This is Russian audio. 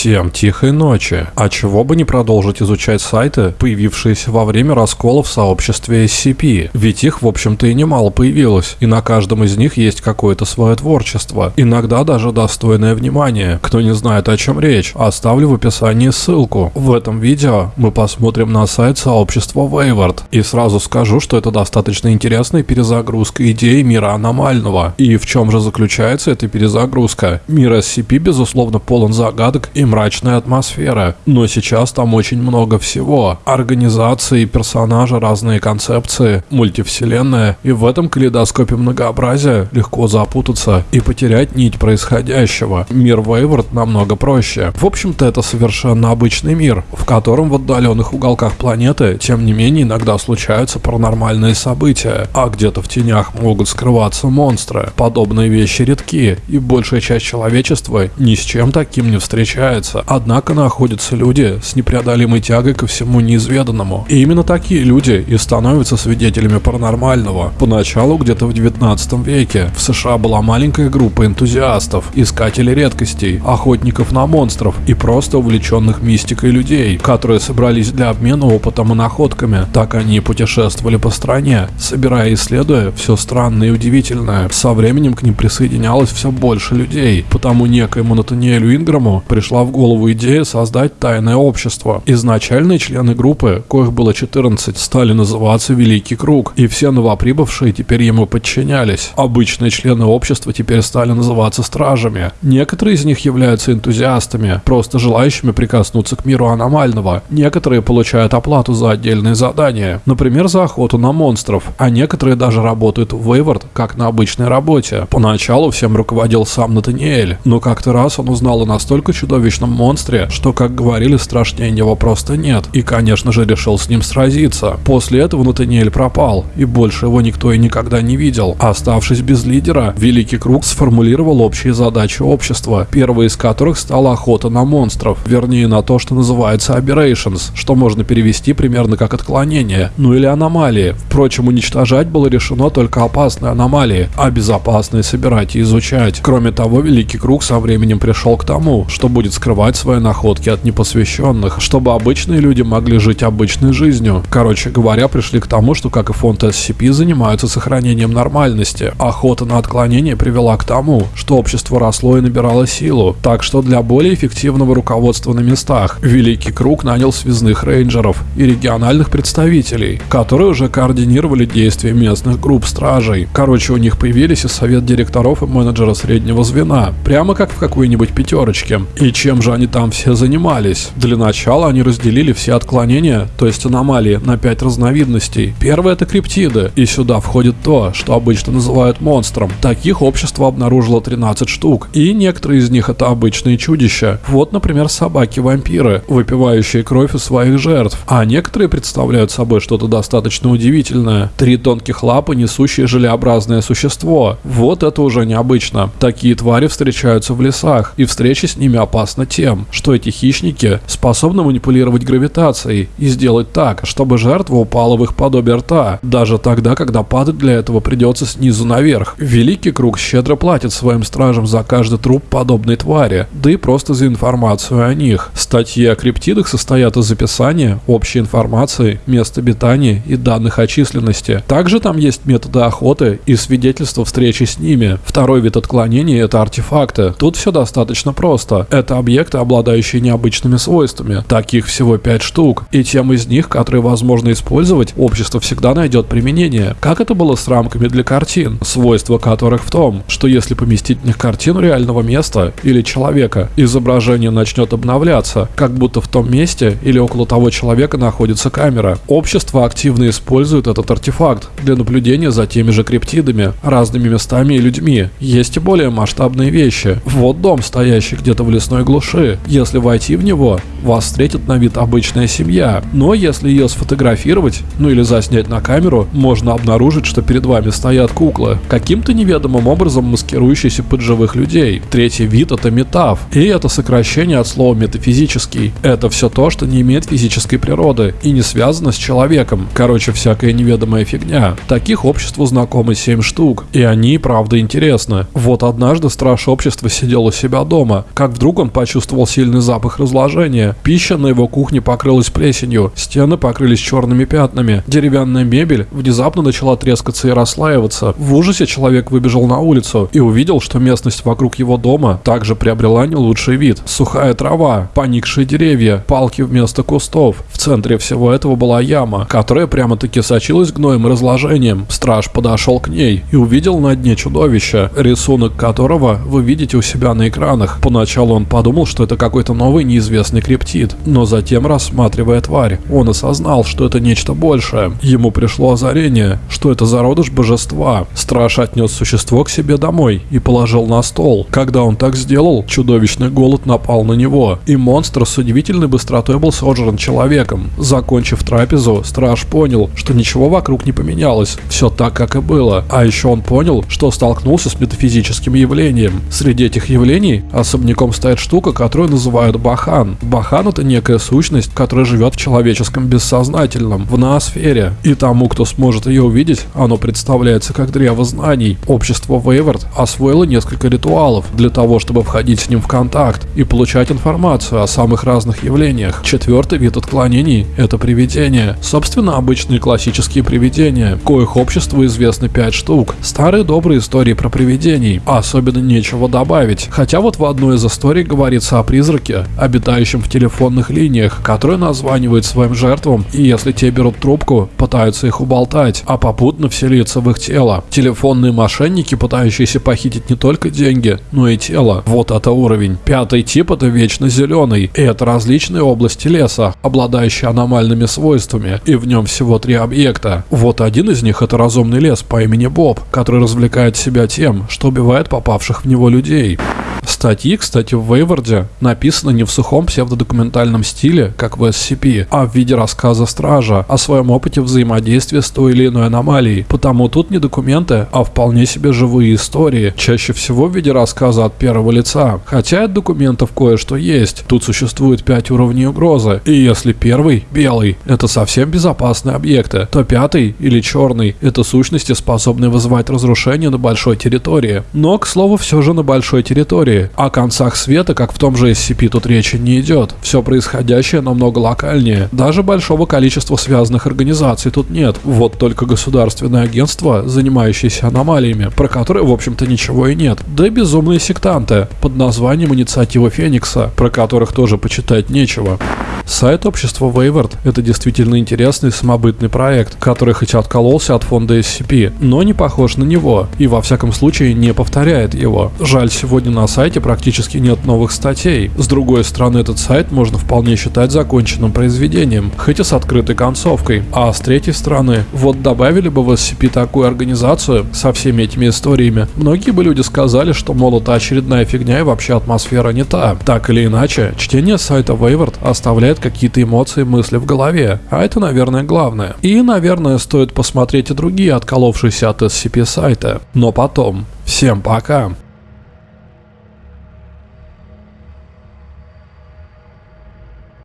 Всем тихой ночи. А чего бы не продолжить изучать сайты, появившиеся во время раскола в сообществе SCP? Ведь их, в общем-то, и немало появилось, и на каждом из них есть какое-то свое творчество, иногда даже достойное внимания. Кто не знает, о чем речь, оставлю в описании ссылку. В этом видео мы посмотрим на сайт сообщества Wayward, и сразу скажу, что это достаточно интересная перезагрузка идеи мира аномального. И в чем же заключается эта перезагрузка? Мир SCP, безусловно, полон загадок и мрачная атмосфера. Но сейчас там очень много всего. Организации, персонажи, разные концепции, мультивселенная. И в этом калейдоскопе многообразия легко запутаться и потерять нить происходящего. Мир Вейвард намного проще. В общем-то, это совершенно обычный мир, в котором в отдаленных уголках планеты, тем не менее, иногда случаются паранормальные события, а где-то в тенях могут скрываться монстры. Подобные вещи редки, и большая часть человечества ни с чем таким не встречается встречается. Однако находятся люди с непреодолимой тягой ко всему неизведанному. И именно такие люди и становятся свидетелями паранормального. Поначалу, где-то в 19 веке, в США была маленькая группа энтузиастов, искателей редкостей, охотников на монстров и просто увлеченных мистикой людей, которые собрались для обмена опытом и находками. Так они путешествовали по стране, собирая и исследуя все странное и удивительное. Со временем к ним присоединялось все больше людей, потому некоему Натаниэлю Инграму пришла пришла в голову идея создать тайное общество. Изначальные члены группы, коих было 14, стали называться Великий Круг, и все новоприбывшие теперь ему подчинялись. Обычные члены общества теперь стали называться стражами. Некоторые из них являются энтузиастами, просто желающими прикоснуться к миру аномального. Некоторые получают оплату за отдельные задания, например, за охоту на монстров, а некоторые даже работают в Вейвард, как на обычной работе. Поначалу всем руководил сам Натаниэль, но как-то раз он узнал о настолько чудовищном чудовищном монстре, что, как говорили, страшнее него просто нет. И, конечно же, решил с ним сразиться. После этого Натаниэль пропал, и больше его никто и никогда не видел. Оставшись без лидера, Великий Круг сформулировал общие задачи общества, первой из которых стала охота на монстров, вернее на то, что называется aberrations, что можно перевести примерно как отклонение, ну или аномалии. Впрочем, уничтожать было решено только опасные аномалии, а безопасные собирать и изучать. Кроме того, Великий Круг со временем пришел к тому, что будет скрывать свои находки от непосвященных, чтобы обычные люди могли жить обычной жизнью. Короче говоря, пришли к тому, что как и фонд SCP занимаются сохранением нормальности. Охота на отклонение привела к тому, что общество росло и набирало силу. Так что для более эффективного руководства на местах Великий Круг нанял связных рейнджеров и региональных представителей, которые уже координировали действия местных групп стражей. Короче, у них появились и совет директоров и менеджера среднего звена, прямо как в какой-нибудь пятерочке. И чем же они там все занимались? Для начала они разделили все отклонения, то есть аномалии, на 5 разновидностей. Первое это криптиды, и сюда входит то, что обычно называют монстром. Таких общество обнаружило 13 штук, и некоторые из них это обычные чудища. Вот, например, собаки-вампиры, выпивающие кровь у своих жертв, а некоторые представляют собой что-то достаточно удивительное. Три тонких лапы, несущие желеобразное существо. Вот это уже необычно. Такие твари встречаются в лесах, и встречи с ними опасны тем, что эти хищники способны манипулировать гравитацией и сделать так, чтобы жертва упала в их подобие рта, даже тогда, когда падать для этого придется снизу наверх. Великий Круг щедро платит своим стражам за каждый труп подобной твари, да и просто за информацию о них. Статьи о криптидах состоят из описания, общей информации, мест обитания и данных о численности. Также там есть методы охоты и свидетельства встречи с ними. Второй вид отклонения – это артефакты. Тут все достаточно просто. Это объекты объекты, обладающие необычными свойствами. Таких всего 5 штук. И тем из них, которые возможно использовать, общество всегда найдет применение. Как это было с рамками для картин, свойства которых в том, что если поместить в них картину реального места или человека, изображение начнет обновляться, как будто в том месте или около того человека находится камера. Общество активно использует этот артефакт для наблюдения за теми же криптидами, разными местами и людьми. Есть и более масштабные вещи. Вот дом, стоящий где-то в лесной глуши глуши. Если войти в него, вас встретит на вид обычная семья. Но если ее сфотографировать, ну или заснять на камеру, можно обнаружить, что перед вами стоят куклы, каким-то неведомым образом маскирующиеся под живых людей. Третий вид это метаф, и это сокращение от слова метафизический. Это все то, что не имеет физической природы и не связано с человеком. Короче, всякая неведомая фигня. Таких обществу знакомы 7 штук, и они, правда, интересны. Вот однажды страж общества сидел у себя дома, как вдруг он почти почувствовал сильный запах разложения. Пища на его кухне покрылась плесенью, стены покрылись черными пятнами. Деревянная мебель внезапно начала трескаться и расслаиваться. В ужасе человек выбежал на улицу и увидел, что местность вокруг его дома также приобрела не лучший вид. Сухая трава, поникшие деревья, палки вместо кустов. В центре всего этого была яма, которая прямо-таки сочилась гноем и разложением. Страж подошел к ней и увидел на дне чудовище, рисунок которого вы видите у себя на экранах. Поначалу он подумал, что это какой-то новый неизвестный криптид, но затем, рассматривая тварь, он осознал, что это нечто большее. Ему пришло озарение, что это зародыш божества. Страж отнес существо к себе домой и положил на стол. Когда он так сделал, чудовищный голод напал на него, и монстр с удивительной быстротой был сожран человеком. Закончив трапезу, страж понял, что ничего вокруг не поменялось, все так, как и было. А еще он понял, что столкнулся с метафизическим явлением. Среди этих явлений особняком стоит штука, которую называют Бахан. Бахан это некая сущность, которая живет в человеческом бессознательном, в ноосфере. И тому, кто сможет ее увидеть, оно представляется как древо знаний. Общество Вейвард освоило несколько ритуалов для того, чтобы входить с ним в контакт и получать информацию о самых разных явлениях. Четвертый вид отклонений – это привидения. Собственно, обычные классические привидения, коих обществу известно пять штук. Старые добрые истории про привидений. Особенно нечего добавить. Хотя вот в одной из историй говорится о призраке, обитающем в телефонных линиях, который названивает своим жертвам, и если те берут трубку, пытаются их уболтать, а попутно вселиться в их тело. Телефонные мошенники, пытающиеся похитить не только деньги, но и тело. Вот это уровень. Пятый тип это вечно зеленый, и это различные области леса, обладающие аномальными свойствами, и в нем всего три объекта. Вот один из них это разумный лес по имени Боб, который развлекает себя тем, что убивает попавших в него людей. Статьи, кстати, в Вейварде написаны не в сухом псевдодокументальном стиле, как в SCP, а в виде рассказа Стража о своем опыте взаимодействия с той или иной аномалией. Потому тут не документы, а вполне себе живые истории, чаще всего в виде рассказа от первого лица. Хотя от документов кое-что есть. Тут существует пять уровней угрозы, и если первый, белый, это совсем безопасные объекты, то пятый или черный, это сущности, способные вызывать разрушение на большой территории. Но, к слову, все же на большой территории. О концах света, как в том же SCP, тут речи не идет. Все происходящее намного локальнее. Даже большого количества связанных организаций тут нет. Вот только государственное агентство, занимающееся аномалиями, про которые, в общем-то, ничего и нет. Да и безумные сектанты под названием Инициатива Феникса, про которых тоже почитать нечего. Сайт общества Вейвард – это действительно интересный самобытный проект, который хоть откололся от фонда SCP, но не похож на него и во всяком случае не повторяет его. Жаль, сегодня на сайте практически нет новых статей. С другой стороны, этот сайт можно вполне считать законченным произведением, хоть и с открытой концовкой. А с третьей стороны, вот добавили бы в SCP такую организацию со всеми этими историями, многие бы люди сказали, что мол, это очередная фигня и вообще атмосфера не та. Так или иначе, чтение сайта Wayward оставляет какие-то эмоции, мысли в голове, а это, наверное, главное. И, наверное, стоит посмотреть и другие отколовшиеся от SCP сайта. Но потом. Всем пока!